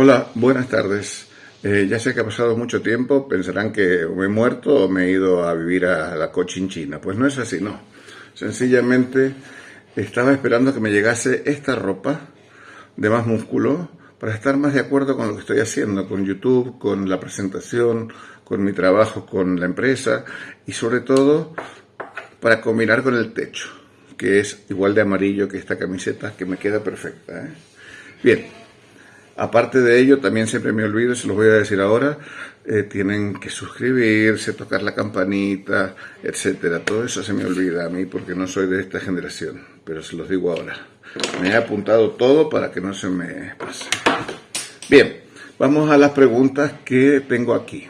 Hola, buenas tardes. Eh, ya sé que ha pasado mucho tiempo, pensarán que me he muerto o me he ido a vivir a la cochinchina. Pues no es así, no. Sencillamente estaba esperando que me llegase esta ropa de más músculo para estar más de acuerdo con lo que estoy haciendo, con YouTube, con la presentación, con mi trabajo con la empresa y sobre todo para combinar con el techo, que es igual de amarillo que esta camiseta, que me queda perfecta. ¿eh? Bien, aparte de ello, también siempre me olvido, se los voy a decir ahora, eh, tienen que suscribirse, tocar la campanita, etcétera. Todo eso se me olvida a mí porque no soy de esta generación, pero se los digo ahora. Me he apuntado todo para que no se me pase. Bien, vamos a las preguntas que tengo aquí.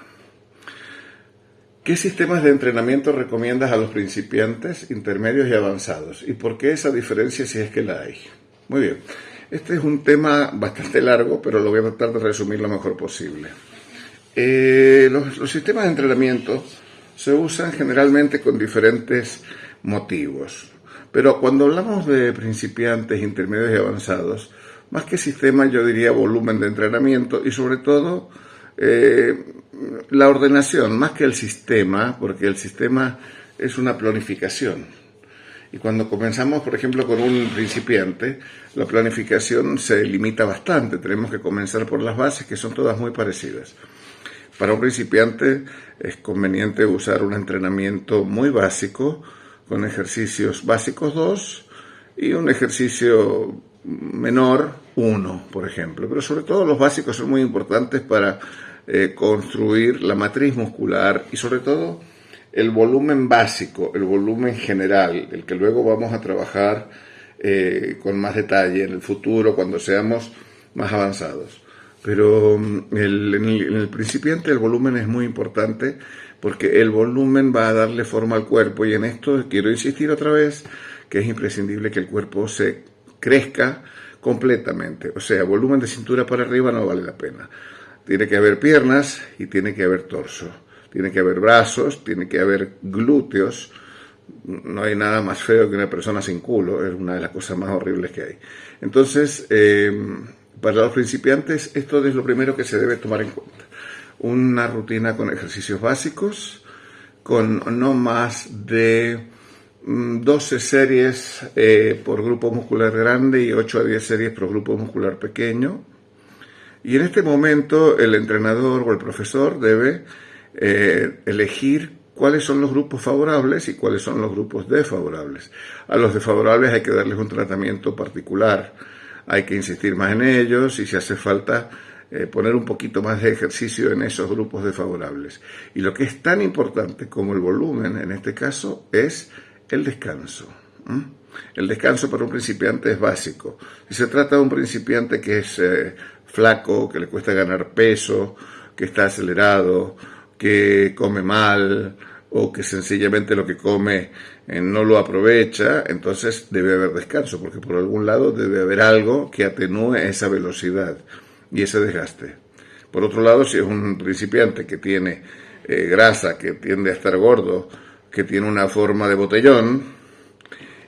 ¿Qué sistemas de entrenamiento recomiendas a los principiantes, intermedios y avanzados? ¿Y por qué esa diferencia si es que la hay? Muy bien. Este es un tema bastante largo, pero lo voy a tratar de resumir lo mejor posible. Eh, los, sistemas de entrenamiento se usan generalmente con diferentes motivos. Pero cuando hablamos de principiantes, intermedios y avanzados, más que sistema yo diría volumen de entrenamiento y sobre todo eh, la ordenación, más que el sistema, porque el sistema es una planificación. Y cuando comenzamos, por ejemplo, con un principiante, la planificación se limita bastante. Tenemos que comenzar por las bases, que son todas muy parecidas. Para un principiante es conveniente usar un entrenamiento muy básico, con ejercicios básicos 2 y un ejercicio menor 1, por ejemplo. Pero sobre todo los básicos son muy importantes para eh, construir la matriz muscular y sobre todo el volumen básico, el volumen general, el que luego vamos a trabajar eh, con más detalle en el futuro cuando seamos más avanzados. Pero mm, en, el, principiante el volumen es muy importante porque el volumen va a darle forma al cuerpo y en esto quiero insistir otra vez que es imprescindible que el cuerpo se crezca completamente. O sea, volumen de cintura para arriba no vale la pena. Tiene que haber piernas y tiene que haber torso. Tiene que haber brazos, tiene que haber glúteos. No hay nada más feo que una persona sin culo, es una de las cosas más horribles que hay. Entonces, eh, para los principiantes, esto es lo primero que se debe tomar en cuenta. Una rutina con ejercicios básicos, con no más de 12 mm, series eh, por grupo muscular grande y 8 a 10 series por grupo muscular pequeño. Y en este momento el entrenador o el profesor debe eh, elegir cuáles son los grupos favorables y cuáles son los grupos desfavorables. A los desfavorables hay que darles un tratamiento particular hay que insistir más en ellos y si hace falta eh, poner un poquito más de ejercicio en esos grupos desfavorables. Y lo que es tan importante como el volumen en este caso es el descanso. El descanso para un principiante es básico. Si se trata de un principiante que es eh, flaco, que le cuesta ganar peso, que está acelerado, que come mal, o que sencillamente lo que come eh, no lo aprovecha, entonces debe haber descanso, porque por algún lado debe haber algo que atenúe esa velocidad y ese desgaste. Por otro lado, si es un principiante que tiene eh, grasa, que tiende a estar gordo, que tiene una forma de botellón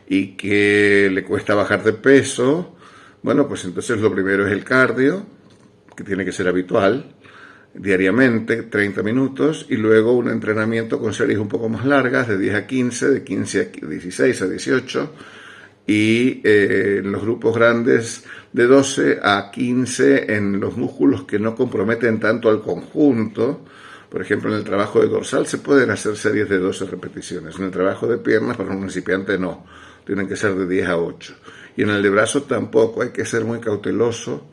y que le cuesta bajar de peso, bueno, pues entonces lo primero es el cardio, que tiene que ser habitual, diariamente, 30 minutos, y luego un entrenamiento con series un poco más largas, de 10 a 15, de 15 a 16 a 18, y eh, en los grupos grandes de 12 a 15 en los músculos que no comprometen tanto al conjunto. Por ejemplo, en el trabajo de dorsal se pueden hacer series de 12 repeticiones. En el trabajo de piernas, para un principiante, no. Tienen que ser de 10 a 8. Y en el de brazo tampoco. Hay que ser muy cauteloso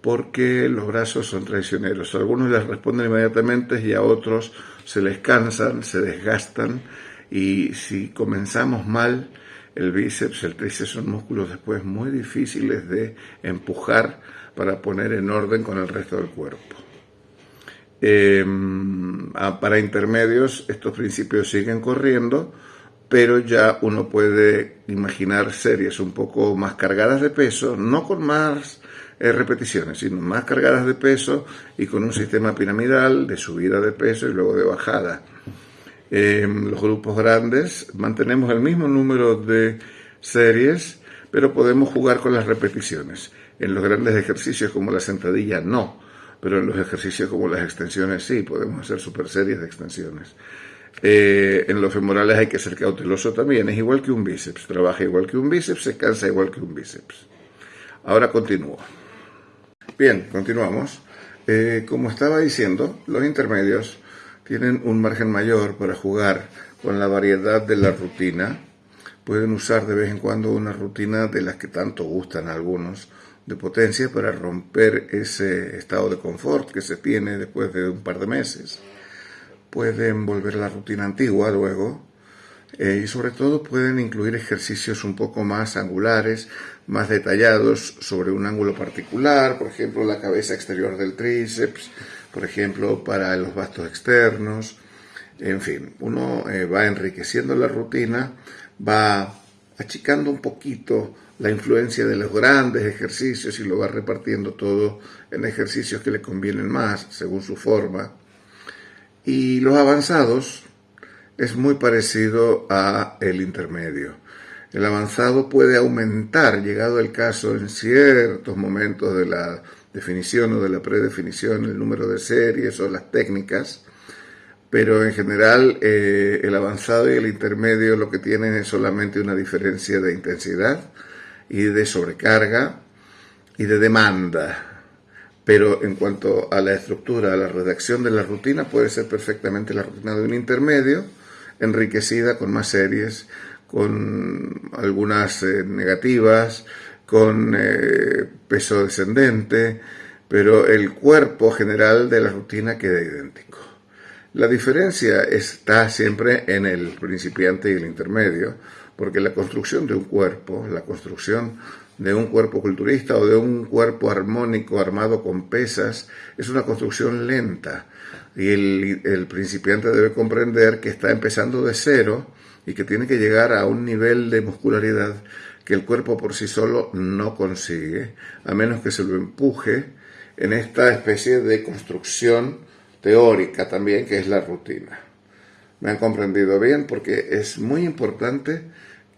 porque los brazos son traicioneros. Algunos les responden inmediatamente y a otros se les cansan, se desgastan y si comenzamos mal, el bíceps, el tríceps son músculos después muy difíciles de empujar para poner en orden con el resto del cuerpo. Em, para intermedios estos principios siguen corriendo, pero ya uno puede imaginar series un poco más cargadas de peso, no con más eh, repeticiones, sino más cargadas de peso y con un sistema piramidal de subida de peso y luego de bajada. En los grupos grandes mantenemos el mismo número de series, pero podemos jugar con las repeticiones. En los grandes ejercicios como la sentadilla no, pero en los ejercicios como las extensiones sí, podemos hacer super series de extensiones. Eh, en los femorales hay que ser cauteloso también, es igual que un bíceps, trabaja igual que un bíceps, se cansa igual que un bíceps. Ahora continúo. Bien, continuamos. Eh, como estaba diciendo, los intermedios tienen un margen mayor para jugar con la variedad de la rutina. Pueden usar de vez en cuando una rutina de las que tanto gustan a algunos de potencia para romper ese estado de confort que se tiene después de un par de meses. Pueden volver a la rutina antigua luego eh, y sobre todo pueden incluir ejercicios un poco más angulares, más detallados sobre un ángulo particular, por ejemplo la cabeza exterior del tríceps, por ejemplo para los bastos externos, en fin, uno eh, va enriqueciendo la rutina, va achicando un poquito la influencia de los grandes ejercicios y lo va repartiendo todo en ejercicios que le convienen más según su forma. Y los avanzados es muy parecido a el intermedio. El avanzado puede aumentar, llegado el caso, en ciertos momentos de la definición o de la predefinición, el número de series o las técnicas, pero en general eh, el avanzado y el intermedio lo que tienen es solamente una diferencia de intensidad y de sobrecarga y de demanda. Pero en cuanto a la estructura, a la redacción de la rutina, puede ser perfectamente la rutina de un intermedio, enriquecida con más series, con algunas eh, negativas, con eh, peso descendente, pero el cuerpo general de la rutina queda idéntico. La diferencia está siempre en el principiante y el intermedio, porque la construcción de un cuerpo, la construcción de un cuerpo culturista o de un cuerpo armónico armado con pesas, es una construcción lenta y el, principiante debe comprender que está empezando de cero y que tiene que llegar a un nivel de muscularidad que el cuerpo por sí solo no consigue, a menos que se lo empuje en esta especie de construcción teórica también que es la rutina. Me han comprendido bien porque es muy importante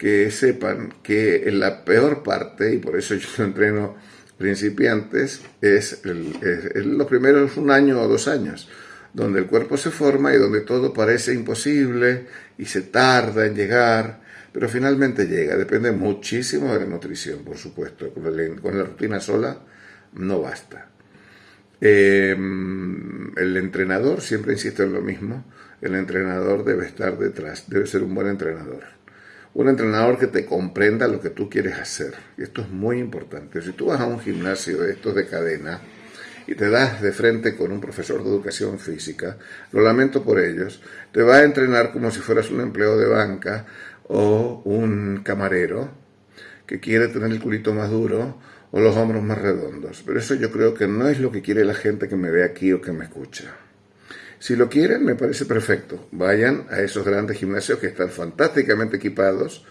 que sepan que la peor parte, y por eso yo entreno principiantes, es, el, los primeros un año o dos años donde el cuerpo se forma y donde todo parece imposible y se tarda en llegar, pero finalmente llega. Depende muchísimo de la nutrición, por supuesto. Con la, rutina sola no basta. Em, el entrenador, siempre insisto en lo mismo, el entrenador debe estar detrás, debe ser un buen entrenador. Un entrenador que te comprenda lo que tú quieres hacer. Y esto es muy importante. Si tú vas a un gimnasio de estos de cadena, y te das de frente con un profesor de educación física, lo lamento por ellos, te va a entrenar como si fueras un empleo de banca o un camarero que quiere tener el culito más duro o los hombros más redondos. Pero eso yo creo que no es lo que quiere la gente que me ve aquí o que me escucha. Si lo quieren, me parece perfecto. Vayan a esos grandes gimnasios que están fantásticamente equipados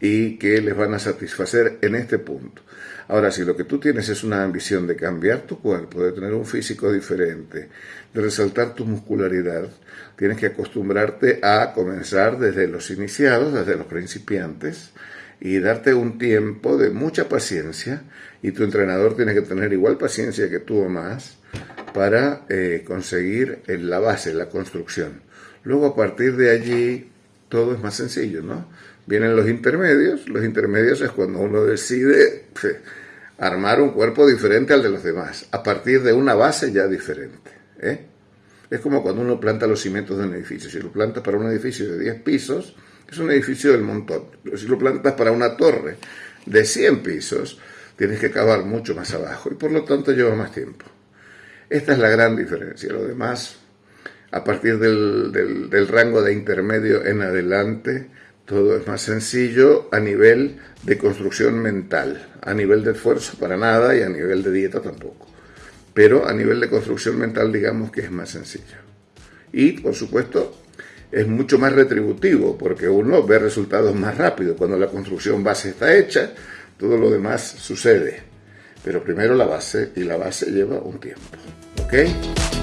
y que les van a satisfacer en este punto. Ahora, si lo que tú tienes es una ambición de cambiar tu cuerpo, de tener un físico diferente, de resaltar tu muscularidad, tienes que acostumbrarte a comenzar desde los iniciados, desde los principiantes, y darte un tiempo de mucha paciencia, y tu entrenador tiene que tener igual paciencia que tú o más, para eh, conseguir la base, la construcción. Luego, a partir de allí, todo es más sencillo, ¿no? Vienen los intermedios. Los intermedios es cuando uno decide armar un cuerpo diferente al de los demás, a partir de una base ya diferente. ¿eh? Es como cuando uno planta los cimientos de un edificio. Si lo plantas para un edificio de 10 pisos, es un edificio del montón. Si lo plantas para una torre de 100 pisos, tienes que cavar mucho más abajo y por lo tanto lleva más tiempo. Esta es la gran diferencia. Lo demás, a partir del, rango de intermedio en adelante, todo es más sencillo a nivel de construcción mental, a nivel de esfuerzo para nada y a nivel de dieta tampoco. Pero a nivel de construcción mental digamos que es más sencillo. Y por supuesto es mucho más retributivo porque uno ve resultados más rápido. Cuando la construcción base está hecha, todo lo demás sucede. Pero primero la base y la base lleva un tiempo. ¿Ok?